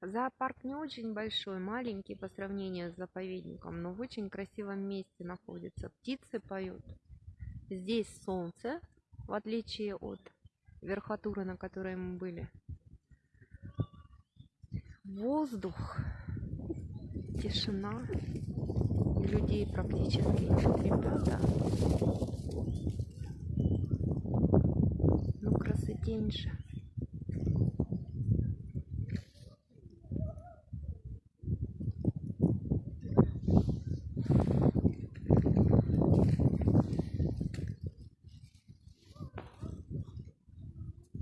Зоопарк не очень большой, маленький по сравнению с заповедником, но в очень красивом месте находится. Птицы поют. Здесь солнце, в отличие от верхотуры, на которой мы были. Воздух, тишина, людей практически нет, ребята. Ну, красотень же.